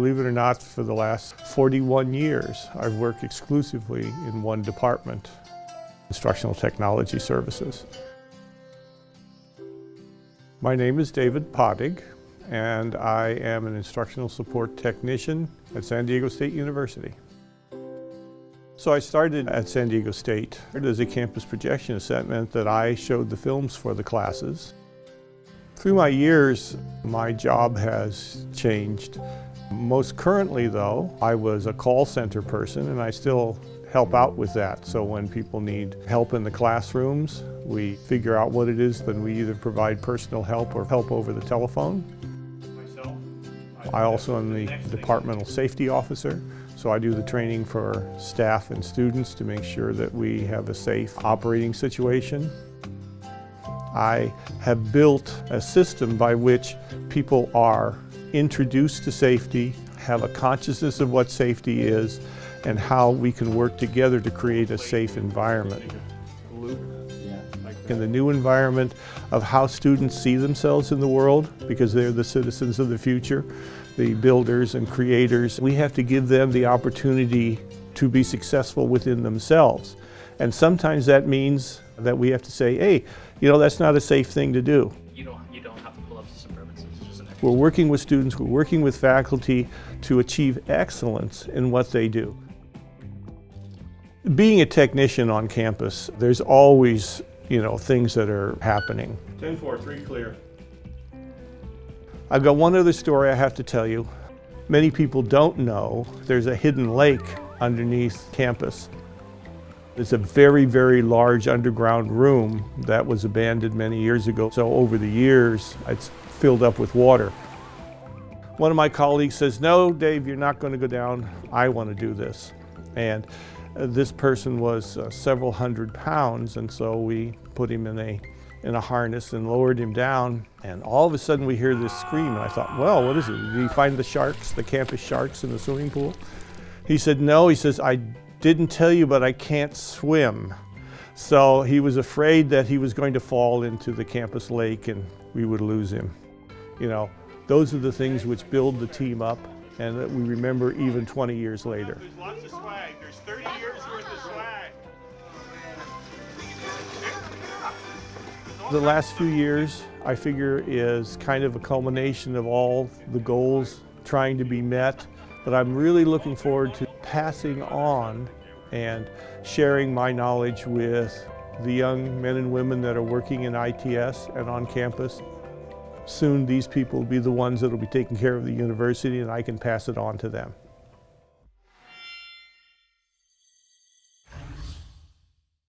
Believe it or not, for the last 41 years, I've worked exclusively in one department, Instructional Technology Services. My name is David Podig, and I am an instructional support technician at San Diego State University. So I started at San Diego State as a campus projectionist. That meant that I showed the films for the classes. Through my years, my job has changed. Most currently though, I was a call center person and I still help out with that. So when people need help in the classrooms, we figure out what it is, then we either provide personal help or help over the telephone. I also am the departmental safety officer. So I do the training for staff and students to make sure that we have a safe operating situation. I have built a system by which people are introduced to safety, have a consciousness of what safety is, and how we can work together to create a safe environment. In the new environment of how students see themselves in the world, because they're the citizens of the future, the builders and creators. We have to give them the opportunity to be successful within themselves. And sometimes that means that we have to say, hey, you know, that's not a safe thing to do. We're working with students, we're working with faculty to achieve excellence in what they do. Being a technician on campus, there's always, you know, things that are happening. 10-4, three clear. I've got one other story I have to tell you. Many people don't know there's a hidden lake underneath campus. It's a very, very large underground room that was abandoned many years ago. So over the years, it's filled up with water. One of my colleagues says, no, Dave, you're not going to go down. I want to do this. And uh, this person was uh, several hundred pounds, and so we put him in a in a harness and lowered him down. And all of a sudden we hear this scream. And I thought, well, what is it? Did he find the sharks, the campus sharks in the swimming pool? He said, no. He says, I didn't tell you, but I can't swim. So he was afraid that he was going to fall into the campus lake and we would lose him. You know, those are the things which build the team up and that we remember even 20 years later. There's lots of swag. There's 30 years worth of swag. The last few years, I figure, is kind of a culmination of all the goals trying to be met. But I'm really looking forward to passing on and sharing my knowledge with the young men and women that are working in ITS and on campus. Soon these people will be the ones that will be taking care of the university and I can pass it on to them.